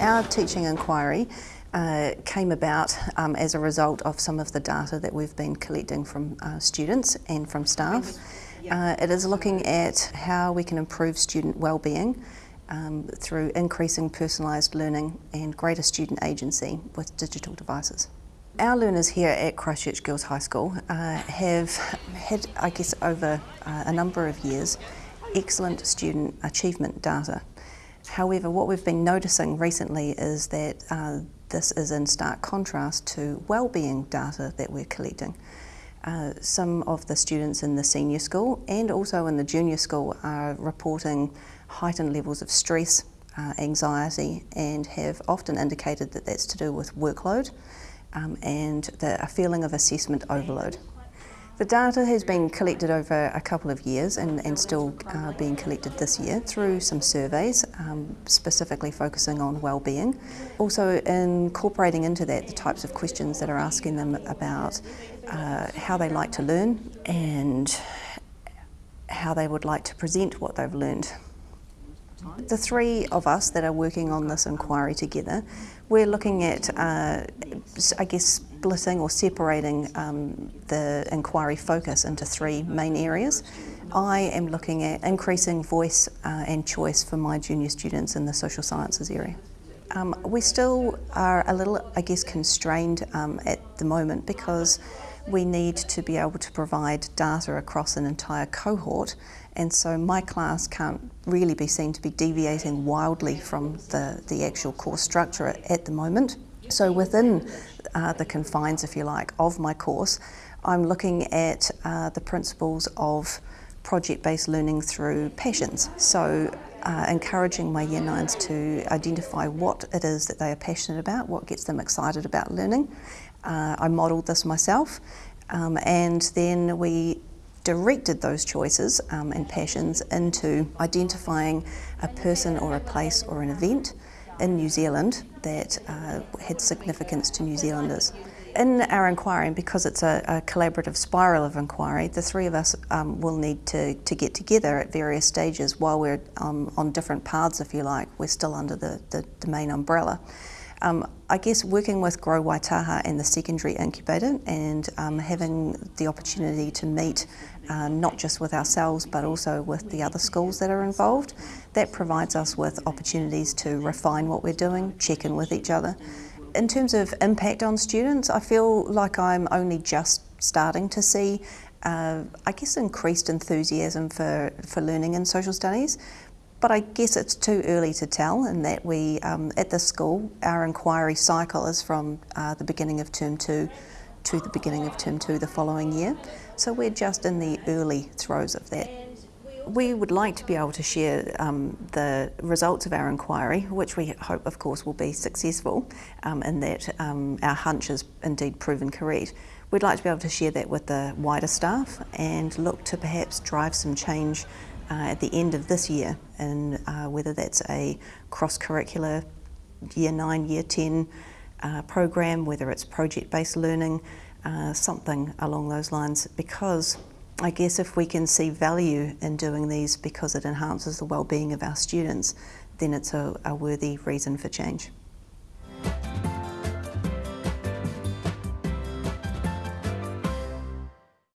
Our teaching inquiry uh, came about um, as a result of some of the data that we've been collecting from uh, students and from staff. Uh, it is looking at how we can improve student well-being um, through increasing personalised learning and greater student agency with digital devices. Our learners here at Christchurch Girls High School uh, have had, I guess, over uh, a number of years, excellent student achievement data. However, what we've been noticing recently is that uh, this is in stark contrast to well-being data that we're collecting. Uh, some of the students in the senior school and also in the junior school are reporting heightened levels of stress, uh, anxiety and have often indicated that that's to do with workload um, and the, a feeling of assessment overload. The data has been collected over a couple of years and, and still uh, being collected this year through some surveys, um, specifically focusing on well-being. Also incorporating into that the types of questions that are asking them about uh, how they like to learn and how they would like to present what they've learned. The three of us that are working on this inquiry together, we're looking at, uh, I guess, splitting or separating um, the inquiry focus into three main areas. I am looking at increasing voice uh, and choice for my junior students in the social sciences area. Um, we still are a little, I guess, constrained um, at the moment because we need to be able to provide data across an entire cohort and so my class can't really be seen to be deviating wildly from the, the actual course structure at the moment. So within uh, the confines, if you like, of my course, I'm looking at uh, the principles of project-based learning through passions. So uh, encouraging my year nines to identify what it is that they are passionate about, what gets them excited about learning. Uh, I modelled this myself um, and then we directed those choices um, and passions into identifying a person or a place or an event in New Zealand that uh, had significance to New Zealanders. In our inquiry, because it's a, a collaborative spiral of inquiry, the three of us um, will need to, to get together at various stages while we're um, on different paths, if you like. We're still under the, the, the main umbrella. Um, I guess working with Grow Waitaha and the secondary incubator and um, having the opportunity to meet uh, not just with ourselves but also with the other schools that are involved, that provides us with opportunities to refine what we're doing, check in with each other. In terms of impact on students, I feel like I'm only just starting to see uh, I guess increased enthusiasm for, for learning in social studies. But I guess it's too early to tell in that we, um, at the school, our inquiry cycle is from uh, the beginning of term two to the beginning of term two the following year. So we're just in the early throes of that. We would like to be able to share um, the results of our inquiry, which we hope, of course, will be successful um, in that um, our hunch is indeed proven correct. We'd like to be able to share that with the wider staff and look to perhaps drive some change uh, at the end of this year and uh, whether that's a cross-curricular year 9, year 10 uh, program, whether it's project-based learning, uh, something along those lines because I guess if we can see value in doing these because it enhances the well-being of our students, then it's a, a worthy reason for change.